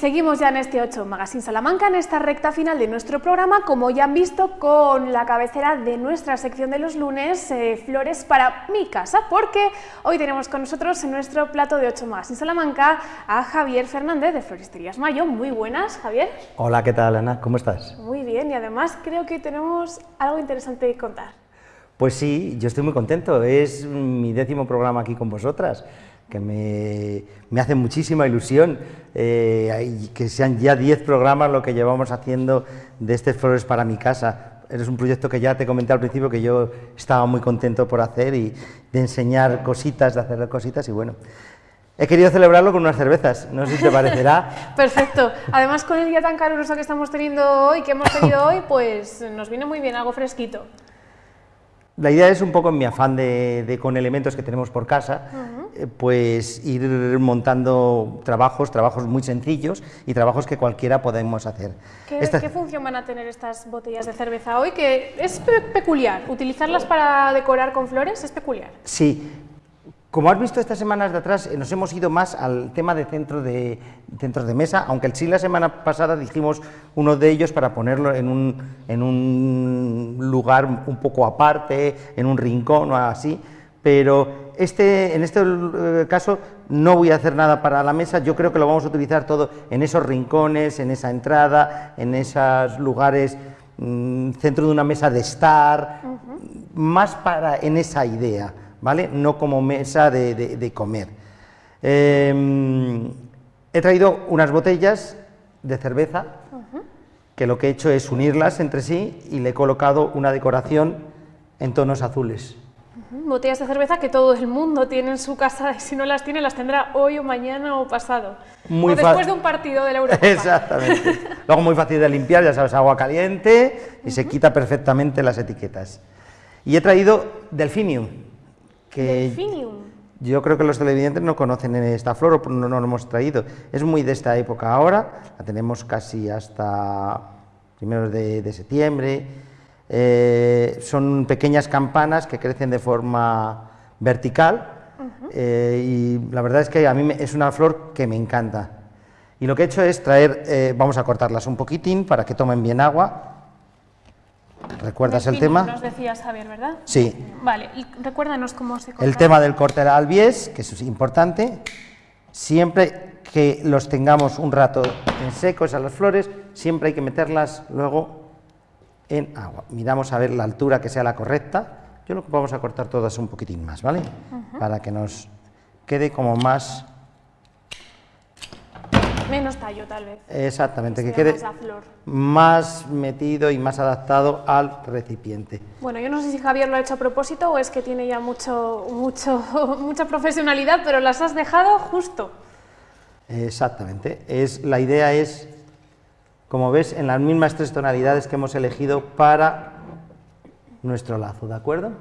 seguimos ya en este 8 Magazine Salamanca, en esta recta final de nuestro programa, como ya han visto, con la cabecera de nuestra sección de los lunes, eh, Flores para mi casa, porque hoy tenemos con nosotros en nuestro plato de 8 Magazine Salamanca a Javier Fernández de Floristerías Mayo. Muy buenas, Javier. Hola, ¿qué tal, Ana? ¿Cómo estás? Muy bien, y además creo que tenemos algo interesante que contar. Pues sí, yo estoy muy contento, es mi décimo programa aquí con vosotras que me, me hace muchísima ilusión eh, que sean ya 10 programas lo que llevamos haciendo de este Flores para mi casa. Es un proyecto que ya te comenté al principio que yo estaba muy contento por hacer y de enseñar cositas, de hacer cositas y bueno, He querido celebrarlo con unas cervezas, no sé si te parecerá. Perfecto. Además, con el día tan caluroso que estamos teniendo hoy, que hemos tenido hoy, pues nos viene muy bien algo fresquito. La idea es un poco en mi afán de, con elementos que tenemos por casa, eh, pues ir montando trabajos, trabajos muy sencillos y trabajos que cualquiera podemos hacer. ¿Qué, ¿qué función van a tener estas botellas de cerveza hoy? Que es peculiar, utilizarlas para decorar con flores es peculiar. Sí, como has visto estas semanas de atrás, eh, nos hemos ido más al tema de, centro de centros de mesa, aunque sí la semana pasada dijimos uno de ellos para ponerlo en un, en un lugar un poco aparte, en un rincón o así, pero este, en este eh, caso no voy a hacer nada para la mesa, yo creo que lo vamos a utilizar todo en esos rincones, en esa entrada, en esos lugares, mm, centro de una mesa de estar, más para en esa idea. ¿vale? No como mesa de, comer. Em, he traído unas botellas de cerveza, que lo que he hecho es unirlas entre sí y le he colocado una decoración en tonos azules. Botellas de cerveza que todo el mundo tiene en su casa y si no las tiene las tendrá hoy o mañana o pasado. Muy o después de un partido de la Eurocopa. Exactamente. Luego muy fácil de limpiar, ya sabes, agua caliente y se quita perfectamente las etiquetas. Y he traído Delphinium, que yo creo que los televidentes no conocen esta flor, o no, no lo hemos traído. Es muy de esta época ahora, la tenemos casi hasta primeros de, septiembre. Eh, son pequeñas campanas que crecen de forma vertical eh, y la verdad es que a mí es una flor que me encanta. Y lo que he hecho es traer, eh, vamos a cortarlas un poquitín para que tomen bien agua ¿Recuerdas el tema? Nos decías, Javier, ¿verdad? Sí. Vale, y recuérdanos cómo se corta. El tema del corte al bies, que eso es importante, siempre que los tengamos un rato en seco, esas las flores, siempre hay que meterlas luego en agua. Miramos a ver la altura que sea la correcta. Yo lo que vamos a cortar todas un poquitín más, ¿vale? Para que nos quede como más Menos tallo, tal vez. Exactamente, que, quede más, metido y más adaptado al recipiente. Bueno, yo no sé si Javier lo ha hecho a propósito o es que tiene ya mucho, mucho, mucha profesionalidad, pero las has dejado justo. Exactamente. Es, la idea es, como ves, en las mismas tres tonalidades que hemos elegido para nuestro lazo, ¿de acuerdo?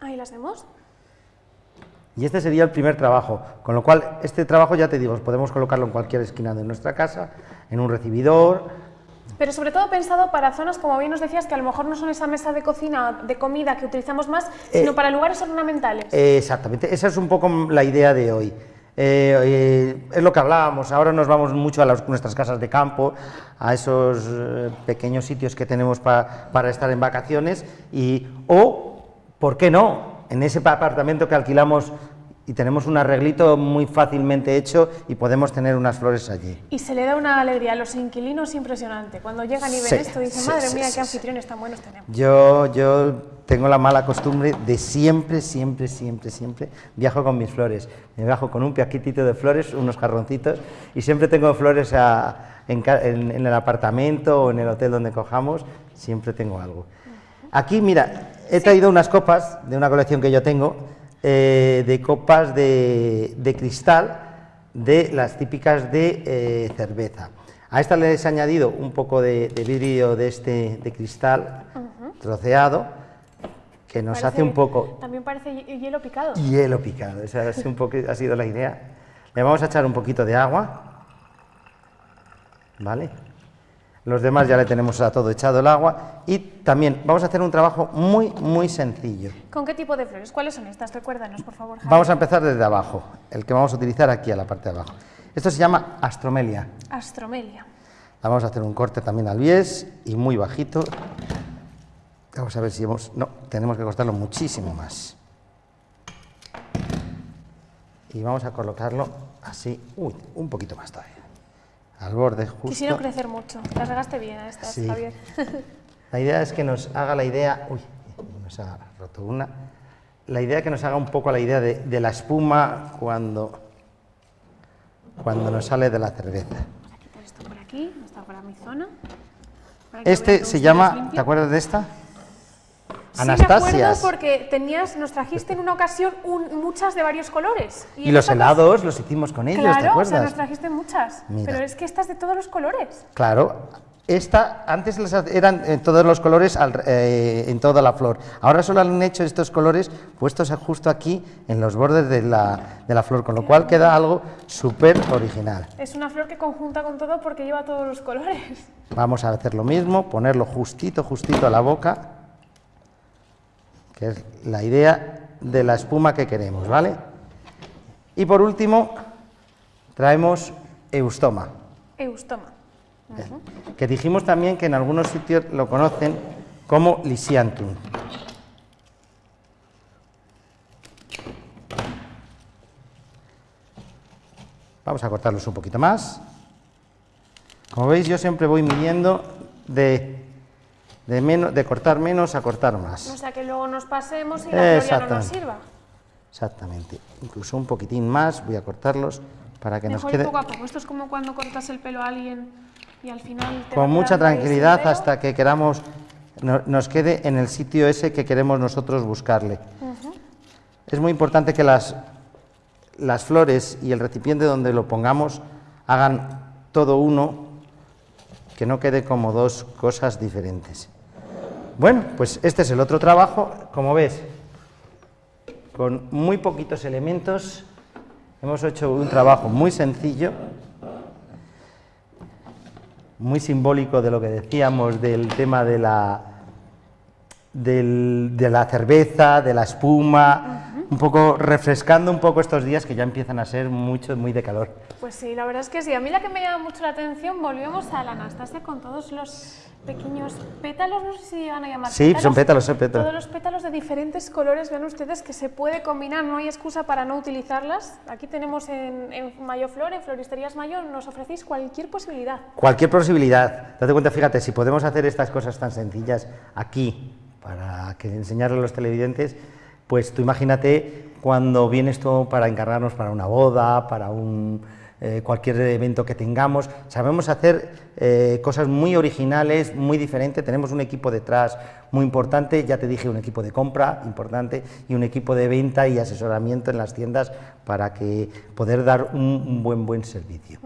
Ahí las vemos. Y este sería el primer trabajo, con lo cual este trabajo, ya te digo, podemos colocarlo en cualquier esquina de nuestra casa, en un recibidor. Pero sobre todo pensado para zonas, como bien nos decías, que a lo mejor no son esa mesa de cocina, de comida que utilizamos más, sino eh, para lugares ornamentales. exactamente, esa es un poco la idea de hoy. Eh, eh, es lo que hablábamos, ahora nos vamos mucho a nuestras casas de campo, a esos pequeños sitios que tenemos para estar en vacaciones, y, o, ¿por qué no?, en ese apartamento que alquilamos y tenemos un arreglito muy fácilmente hecho y podemos tener unas flores allí. Y se le da una alegría a los inquilinos impresionante. Cuando llegan y ven esto, dicen, madre mía, qué anfitriones tan buenos tenemos. Yo, yo tengo la mala costumbre de siempre, siempre, siempre, siempre viajo con mis flores. Me viajo con un piaquitito de flores, unos jarroncitos, y siempre tengo flores en, en el apartamento o en el hotel donde cojamos, siempre tengo algo. Aquí, mira, he traído unas copas de una colección que yo tengo, eh, de copas de, cristal, de las típicas de eh, cerveza. A esta les he añadido un poco de, vidrio de este de cristal troceado, que nos hace un poco... También parece hielo picado. Hielo picado, esa es un poco, ha sido la idea. Le vamos a echar un poquito de agua, ¿vale? Los demás ya le tenemos a todo echado el agua y también vamos a hacer un trabajo muy, muy sencillo. ¿Con qué tipo de flores? ¿Cuáles son estas? Recuérdanos, por favor. Vamos a empezar desde abajo, el que vamos a utilizar aquí a la parte de abajo. Esto se llama astromelia. Astromelia. Vamos a hacer un corte también al bies y muy bajito. Vamos a ver si hemos... No, tenemos que cortarlo muchísimo más. Y vamos a colocarlo así, uy, un poquito más todavía. Al borde justo. Quisieron crecer mucho. Las regaste bien a estas, Sí. Javier. La idea es que nos haga la idea... Uy, nos ha roto una. La idea es que nos haga un poco la idea de, de la espuma cuando, cuando nos sale de la cerveza. Vamos a quitar esto por aquí, no está para mi zona. Este se llama. ¿te acuerdas de esta? Sí, me Anastasias. acuerdo porque tenías, nos trajiste en una ocasión un- muchas de varios colores. Y, en los helados los hicimos con ellos, Claro, ¿te o acuerdas? sea, nos trajiste muchas. Mira. Pero es que estas de todos los colores. Claro, esta antes eran en todos los colores al- eh, en toda la flor. Ahora solo han hecho estos colores puestos justo aquí en los bordes de la, de la flor, con lo cual queda algo súper original. Es una flor que conjunta con todo porque lleva todos los colores. Vamos a hacer lo mismo, ponerlo justito, justito a la boca, que es la idea de la espuma que queremos, ¿vale? Y por último, traemos eustoma. Eustoma. que dijimos también que en algunos sitios lo conocen como lisiantum. Vamos a cortarlos un poquito más. Como veis, yo siempre voy midiendo de, de, menos, de cortar menos a cortar O más. sea, que luego nos pasemos y la flor ya no nos Exactamente. sirva. Exactamente. Incluso un poquitín más, voy a cortarlos para que nos quede poco a poco. Esto es como cuando cortas el pelo a alguien y al final te con mucha tranquilidad hasta que queramos no- nos quede en el sitio ese que queremos nosotros buscarle. Es muy importante que las, las flores y el recipiente donde lo pongamos hagan todo uno, que no quede como dos cosas diferentes. Bueno, pues este es el otro trabajo, como ves, con muy poquitos elementos, hemos hecho un trabajo muy sencillo, muy simbólico de lo que decíamos del tema de la, de la cerveza, de la espuma, un poco refrescando un poco estos días que ya empiezan a ser mucho, muy de calor. Pues sí, la verdad es que sí. A mí la que me llama mucho la atención, volvemos a la Anastasia con todos los pequeños pétalos, no sé si llegan a llamar Sí, son pétalos, son pétalos. Todos los pétalos de diferentes colores, vean ustedes que se puede combinar, no hay excusa para no utilizarlas. Aquí tenemos en, en Mayoflor, en Floristerías Mayo, nos ofrecéis cualquier posibilidad. Cualquier posibilidad. Date cuenta, fíjate, si podemos hacer estas cosas tan sencillas aquí, para que enseñarle a los televidentes, pues tú imagínate cuando vienes tú para encargarnos para una boda, para un, eh, cualquier evento que tengamos. Sabemos hacer eh, cosas muy originales, muy diferentes. Tenemos un equipo detrás muy importante, ya te dije, un equipo de compra importante y un equipo de venta y asesoramiento en las tiendas para que poder dar un, un buen, buen servicio.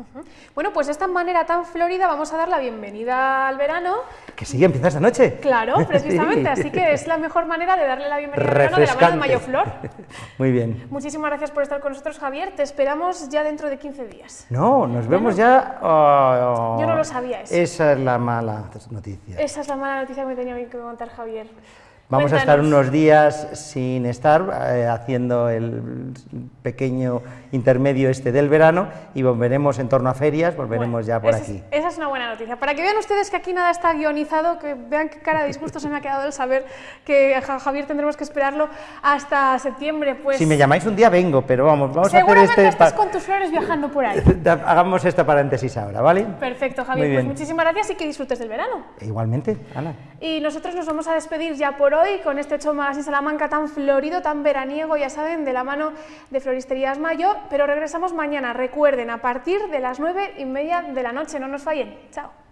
Bueno, pues de esta manera tan florida vamos a dar la bienvenida al verano. Que sí, empieza esta noche. Claro, precisamente, Sí. así que es la mejor manera de darle la bienvenida al verano de la mano de Mayoflor. Muy bien. Muchísimas gracias por estar con nosotros, Javier. Te esperamos ya dentro de 15 días. No, nos vemos ya. oh, Yo no lo sabía eso. Esa es la mala noticia. Esa es la mala noticia que me tenía que contar Javier. Vamos a estar Cuéntanos. unos días sin estar eh, haciendo el pequeño intermedio este del verano y volveremos en torno a ferias, volveremos Bueno, ya por esa es- aquí. esa es una buena noticia. Para que vean ustedes que aquí nada está guionizado, que vean qué cara de disgusto se me ha quedado el saber que a Javier tendremos que esperarlo hasta septiembre. Pues Si me llamáis un día vengo, pero vamos, vamos a hacer seguramente este... estás pa- con tus flores viajando por ahí. Hagamos esta paréntesis ahora, ¿vale? Perfecto, Javier. Pues muchísimas gracias y que disfrutes del verano. Igualmente, Ana. Y nosotros nos vamos a despedir ya por hoy con este 8 Magazine Salamanca tan florido, tan veraniego, ya saben, de la mano de Floristerías Mayo, pero regresamos mañana, recuerden, a partir de las 9 y media de la noche, no nos fallen. Chao.